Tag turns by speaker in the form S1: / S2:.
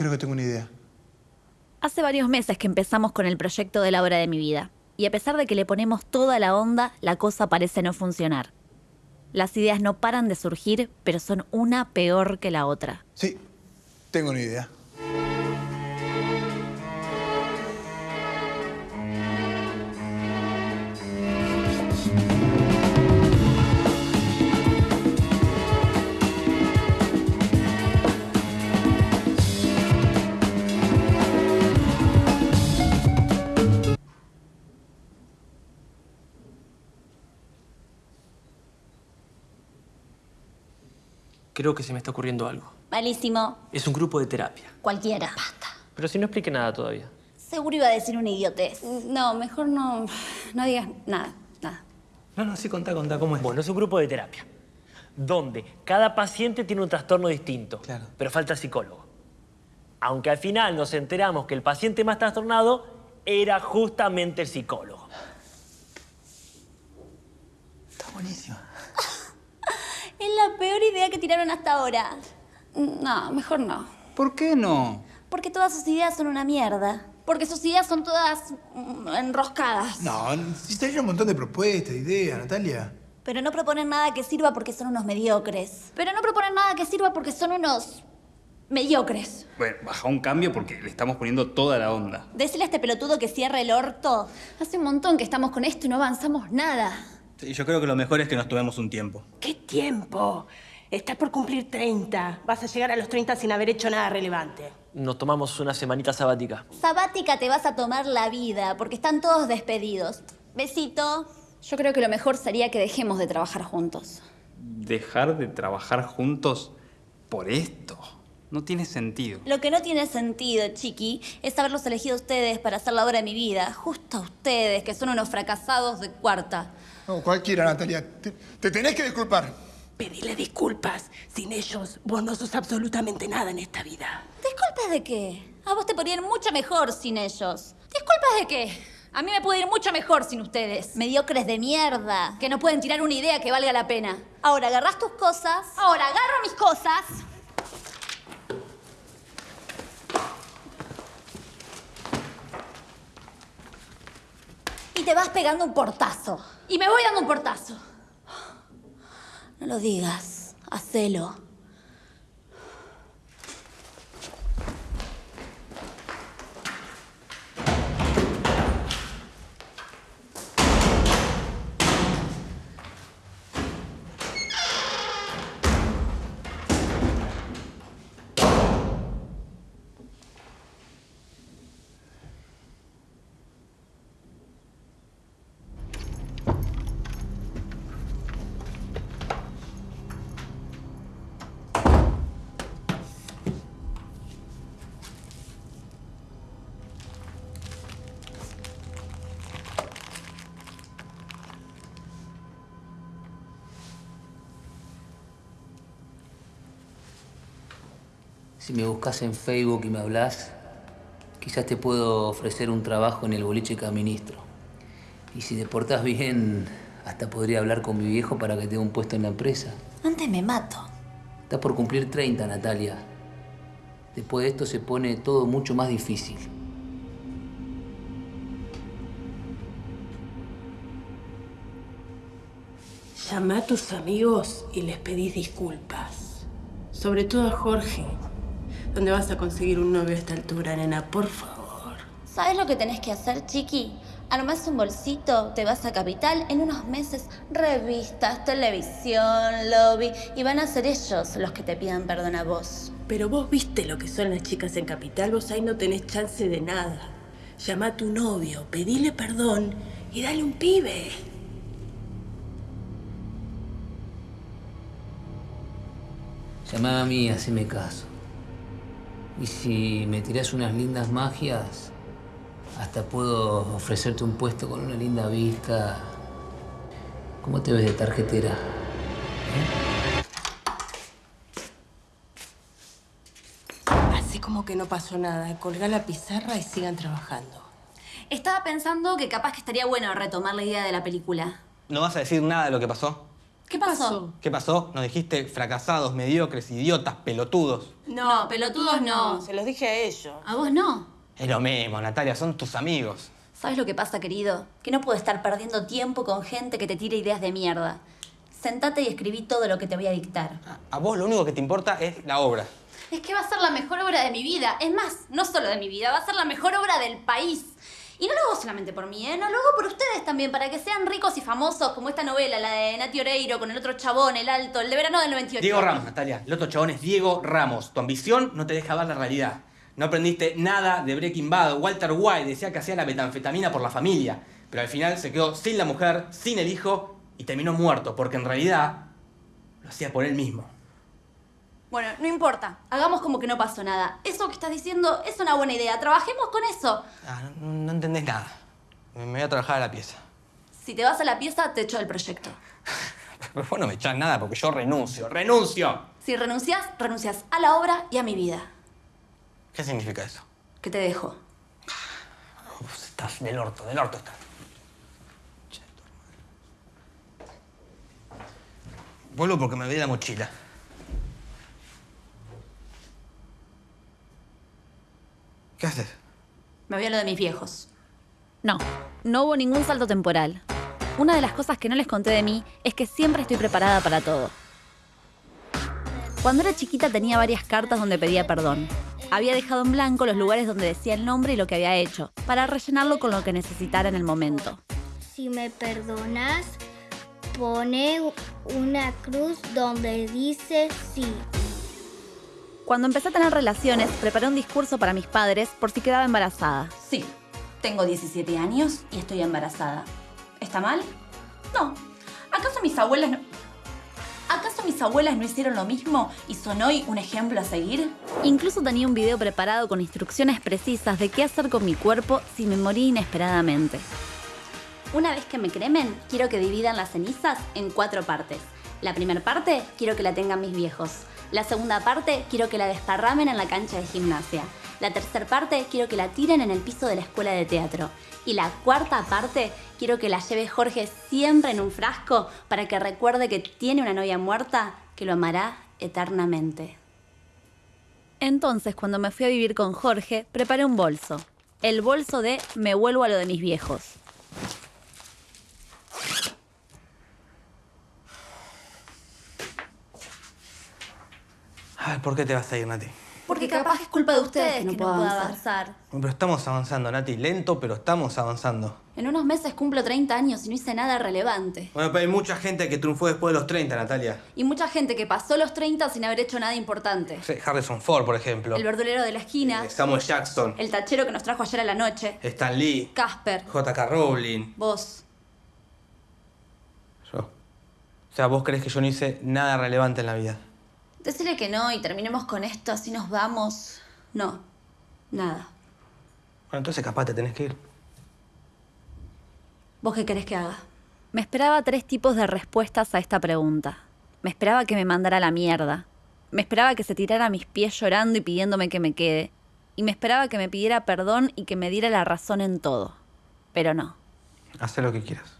S1: Creo que tengo una idea.
S2: Hace varios meses que empezamos con el proyecto de la obra de mi vida. Y a pesar de que le ponemos toda la onda, la cosa parece no funcionar. Las ideas no paran de surgir, pero son una peor que la otra.
S1: Sí, tengo una idea.
S3: Creo que se me está ocurriendo algo.
S2: Malísimo.
S3: Es un grupo de terapia.
S2: Cualquiera. Basta.
S3: Pero si no explique nada todavía.
S2: Seguro iba a decir una idiotez. No, mejor no, no digas nada, nada.
S3: No, no, sí, contá, contá, ¿cómo es? Bueno, es un grupo de terapia. Donde cada paciente tiene un trastorno distinto.
S1: Claro.
S3: Pero falta psicólogo. Aunque al final nos enteramos que el paciente más trastornado era justamente el psicólogo.
S1: Está buenísimo.
S2: La peor idea que tiraron hasta ahora. No, mejor no.
S4: ¿Por qué no?
S2: Porque todas sus ideas son una mierda. Porque sus ideas son todas mm, enroscadas.
S1: No, necesitaría un montón de propuestas, ideas, Natalia.
S2: Pero no proponen nada que sirva porque son unos mediocres. Pero no proponen nada que sirva porque son unos mediocres.
S4: Bueno, baja un cambio porque le estamos poniendo toda la onda.
S2: Decirle a este pelotudo que cierre el orto. Hace un montón que estamos con esto y no avanzamos nada.
S4: Sí, yo creo que lo mejor es que nos tomemos un tiempo.
S5: ¿Qué tiempo? Estás por cumplir 30. Vas a llegar a los 30 sin haber hecho nada relevante.
S3: Nos tomamos una semanita sabática.
S2: Sabática te vas a tomar la vida porque están todos despedidos. Besito. Yo creo que lo mejor sería que dejemos de trabajar juntos.
S4: Dejar de trabajar juntos por esto. No tiene sentido.
S2: Lo que no tiene sentido, chiqui, es haberlos elegido a ustedes para hacer la obra de mi vida. Justo a ustedes, que son unos fracasados de cuarta.
S1: No, cualquiera, Natalia. Te, te tenés que disculpar.
S5: Pedile disculpas. Sin ellos, vos no sos absolutamente nada en esta vida.
S2: ¿Disculpas de qué? A vos te podría ir mucho mejor sin ellos. ¿Disculpas de qué? A mí me puede ir mucho mejor sin ustedes. Mediocres de mierda, que no pueden tirar una idea que valga la pena. Ahora agarras tus cosas. Ahora agarro mis cosas. Te vas pegando un portazo. Y me voy dando un portazo. No lo digas. Hacelo.
S6: Si me buscas en Facebook y me hablas, quizás te puedo ofrecer un trabajo en el boliche que administro. Y si te portás bien, hasta podría hablar con mi viejo para que te dé un puesto en la empresa.
S2: Antes me mato.
S6: Estás por cumplir 30, Natalia. Después de esto se pone todo mucho más difícil.
S5: Llama a tus amigos y les pedís disculpas. Sobre todo a Jorge. ¿Dónde vas a conseguir un novio a esta altura, nena? Por favor.
S2: ¿Sabes lo que tenés que hacer, chiqui? Armás un bolsito, te vas a Capital, en unos meses revistas, televisión, lobby, y van a ser ellos los que te pidan perdón a vos.
S5: Pero vos viste lo que son las chicas en Capital, vos ahí no tenés chance de nada. Llama a tu novio, pedile perdón y dale un pibe.
S6: Llamá a mí haceme caso. Y si me tirás unas lindas magias, hasta puedo ofrecerte un puesto con una linda vista. ¿Cómo te ves de tarjetera?
S5: Así como que no pasó nada. Colgá la pizarra y sigan trabajando.
S2: Estaba pensando que capaz que estaría bueno retomar la idea de la película.
S7: ¿No vas a decir nada de lo que pasó?
S2: ¿Qué pasó?
S7: ¿Qué pasó? Nos dijiste fracasados, mediocres, idiotas, pelotudos.
S2: No, pelotudos no.
S5: Se los dije a ellos.
S2: A vos no.
S7: Es lo mismo, Natalia, son tus amigos.
S2: ¿Sabes lo que pasa, querido? Que no puedo estar perdiendo tiempo con gente que te tire ideas de mierda. Sentate y escribí todo lo que te voy a dictar.
S7: A vos lo único que te importa es la obra.
S2: Es que va a ser la mejor obra de mi vida. Es más, no solo de mi vida, va a ser la mejor obra del país. Y no lo hago solamente por mí, ¿eh? No lo hago por ustedes también, para que sean ricos y famosos, como esta novela, la de Nati Oreiro, con el otro chabón, el alto, el de verano del 98.
S7: Diego Ramos, Natalia. El otro chabón es Diego Ramos. Tu ambición no te deja ver la realidad. No aprendiste nada de Breaking Bad. Walter White decía que hacía la metanfetamina por la familia. Pero al final se quedó sin la mujer, sin el hijo y terminó muerto, porque en realidad lo hacía por él mismo.
S2: Bueno, no importa. Hagamos como que no pasó nada. Eso que estás diciendo es una buena idea. Trabajemos con eso.
S7: Ah, no, no entendés nada. Me me voy a trabajar a la pieza.
S2: Si te vas a la pieza, te echo del proyecto.
S7: Pero vos no me echás nada porque yo renuncio. ¡Renuncio!
S2: Si renuncias, renuncias a la obra y a mi vida.
S7: ¿Qué significa eso?
S2: Que te dejo.
S7: Uf, estás del orto, del orto estás. Vuelvo porque me olvidé la mochila. ¿Qué haces?
S2: Me voy a lo de mis viejos. No, no hubo ningún salto temporal. Una de las cosas que no les conté de mí es que siempre estoy preparada para todo. Cuando era chiquita tenía varias cartas donde pedía perdón. Había dejado en blanco los lugares donde decía el nombre y lo que había hecho, para rellenarlo con lo que necesitara en el momento.
S8: Si me perdonas, pone una cruz donde dice sí.
S2: Cuando empecé a tener relaciones, preparé un discurso para mis padres por si quedaba embarazada. Sí, tengo 17 años y estoy embarazada. ¿Está mal? No. ¿Acaso mis abuelas no... ¿Acaso mis abuelas no hicieron lo mismo y son hoy un ejemplo a seguir? Incluso tenía un video preparado con instrucciones precisas de qué hacer con mi cuerpo si me morí inesperadamente. Una vez que me cremen, quiero que dividan las cenizas en cuatro partes. La primera parte quiero que la tengan mis viejos. La segunda parte quiero que la desparramen en la cancha de gimnasia. La tercera parte quiero que la tiren en el piso de la escuela de teatro. Y la cuarta parte quiero que la lleve Jorge siempre en un frasco para que recuerde que tiene una novia muerta que lo amará eternamente. Entonces, cuando me fui a vivir con Jorge, preparé un bolso. El bolso de me vuelvo a lo de mis viejos.
S7: ¿Por qué te vas a ir, Nati?
S2: Porque capaz es culpa de ustedes que no, puedo avanzar.
S7: Pero estamos avanzando, Nati. Lento, pero estamos avanzando.
S2: En unos meses cumplo 30 años y no hice nada relevante.
S7: Bueno, pero hay mucha gente que triunfó después de los 30, Natalia.
S2: Y mucha gente que pasó los 30 sin haber hecho nada importante.
S7: Harrison Ford, por ejemplo.
S2: El verdulero de la esquina,
S7: Eh, Samuel Jackson.
S2: el tachero que nos trajo ayer a la noche,
S7: Stan Lee.
S2: Casper,
S7: J.K. Rowling.
S2: vos.
S7: Yo. O sea, vos crees que yo no hice nada relevante en la vida.
S2: Decirle que no y terminemos con esto, así nos vamos. No, nada.
S7: Bueno, entonces capaz te tenés que ir.
S2: ¿Vos qué querés que haga? Me esperaba tres tipos de respuestas a esta pregunta. Me esperaba que me mandara a la mierda. Me esperaba que se tirara a mis pies llorando y pidiéndome que me quede. Y me esperaba que me pidiera perdón y que me diera la razón en todo. Pero no.
S7: Haz lo que quieras.